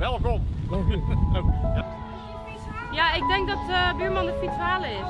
Welkom. Ja, ik denk dat eh buurman de fiets halen is.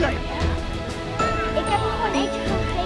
Wij. Ik heb hem gewoon eentje gegeven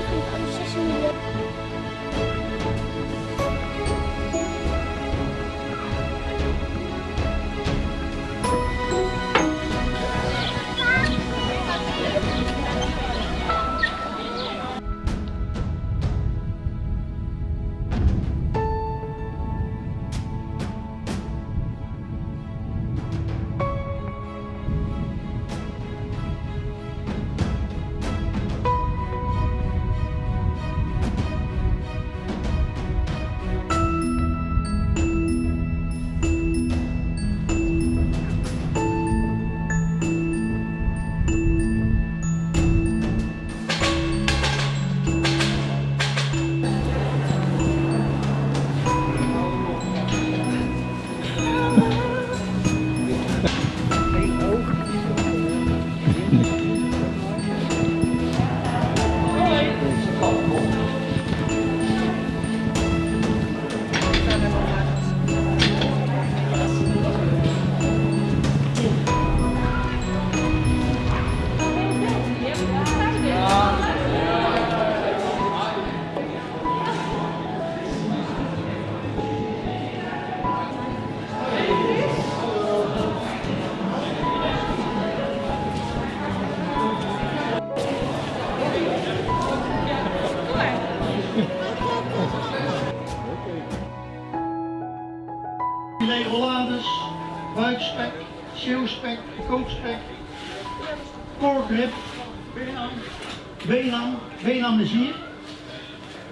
benam, benam, is hier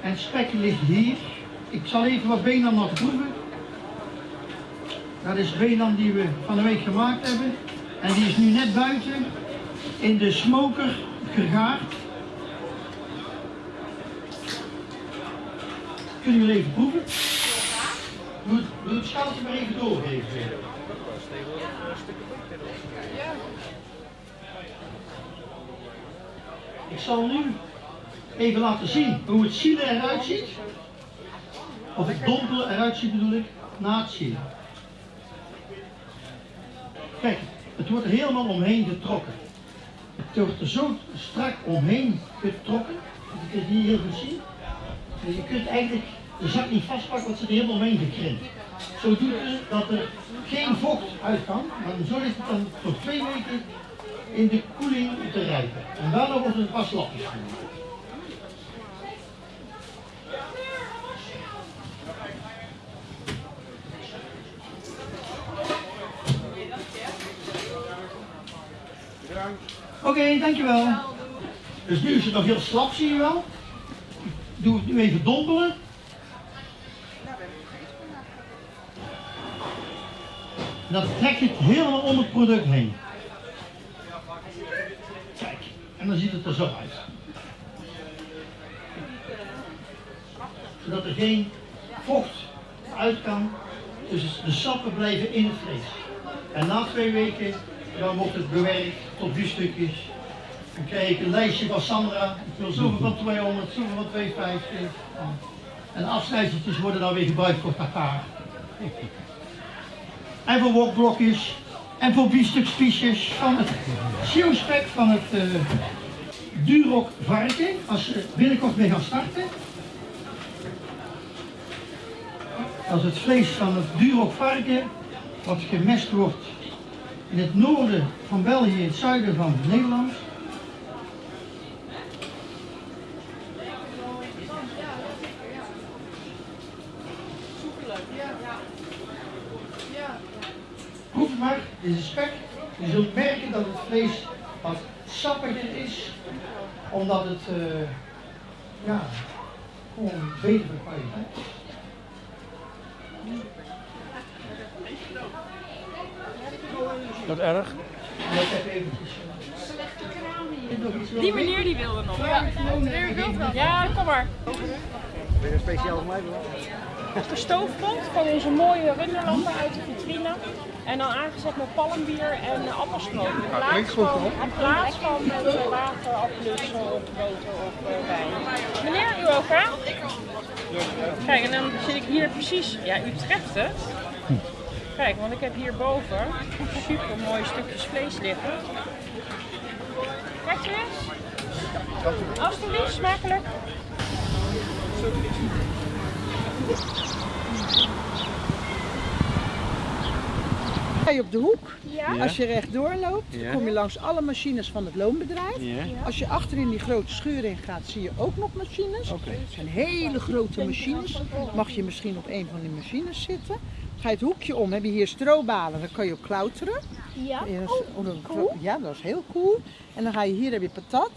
en spek ligt hier. Ik zal even wat benam nog proeven. Dat is benam die we van de week gemaakt hebben en die is nu net buiten in de smoker gegaard. Kunnen jullie even proeven? Doe het, doe maar even doorgeven. Ik zal nu even laten zien hoe het zielen eruit ziet. Of het dompelen eruit ziet bedoel ik, na het zielen. Kijk, het wordt er helemaal omheen getrokken. Het wordt er zo strak omheen getrokken. Je kunt het hier heel goed zien. Dus je kunt eigenlijk de zak niet vastpakken, want ze er helemaal omheen gekrimpt. Zo doet het dat er geen vocht uit kan, maar zo ligt het dan voor twee weken in de koeling te rijpen. En daarna wordt het pas lapjes gemaakt. Oké, dankjewel. Dus nu is het nog heel slap, zie je wel. Doe het nu even dompelen. En dan trek je het helemaal om het product heen. En dan ziet het er zo uit. Zodat er geen vocht uit kan, dus de sappen blijven in het vlees. En na twee weken dan wordt het bewerkt tot biefstukjes. Dan krijg ik een lijstje van Sandra. Ik wil zoveel van 200, zoveel van 250. En afsnijseltjes worden dan weer gebruikt voor tartaar. En voor wokblokjes. En voor biefstukspiesjes van het zielspek van het uh, Duroc varken. Als ze binnenkort mee gaan starten. Als het vlees van het Duroc varken wat gemest wordt in het noorden van België, het zuiden van Nederland. Maar, dit is spek. Je zult merken dat het vlees wat sappiger is, omdat het, eh, ja, gewoon beter kwaliteit is. Dat erg? Dat heb eventjes. eh, Die meneer die wilde nog. Ja, meneer wilt wel. Ja, kom maar. Ben je speciaal voor mij doen? de stoofpot van onze mooie runderlampen uit de vitrine. En dan aangezet met palmbier en appelstroop. In plaats klinkt goed, van, in plaats van met eh, water, appelus of boter of eh, wijn. Meneer, u ook hè? Kijk, en dan zit ik hier precies, ja u treft het. Kijk, want ik heb hierboven super mooie stukjes vlees liggen. Kijk eens. Alsjeblieft, smakelijk. Ga je op de hoek. Ja? Als je rechtdoor loopt, Ja. kom je langs alle machines van het loonbedrijf. Ja. Als je achter in die grote schuur in gaat, zie je ook nog machines. Oké. Het zijn hele grote machines. Mag je misschien op een van die machines zitten. Ga je het hoekje om, heb je hier strobalen, dan kan je op klauteren. Ja? Ja, dat is- oh, dat- Ja, dat is heel cool. En dan ga je hier heb je patat.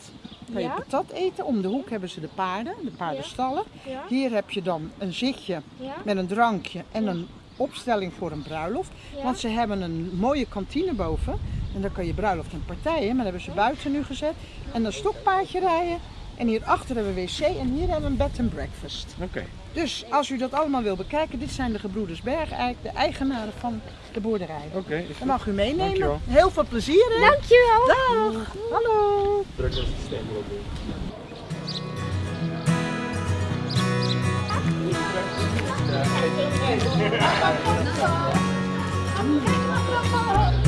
Dan ga je patat eten. Om de hoek hebben ze de paarden, de paardenstallen. Hier heb je dan een zitje met een drankje en een opstelling voor een bruiloft. Want ze hebben een mooie kantine boven. En daar kan je bruiloft en partijen, maar dat hebben ze buiten nu gezet. En een stokpaardje rijden. En hierachter hebben we wc en hier hebben we een bed and breakfast. Oké. Dus als u dat allemaal wil bekijken, dit zijn de gebroeders Bergijk, de eigenaren van de boerderij. Oké. goed. mag u meenemen. Dankjewel. Heel veel plezier hè. Dankjewel. Dag. Hallo. Ja.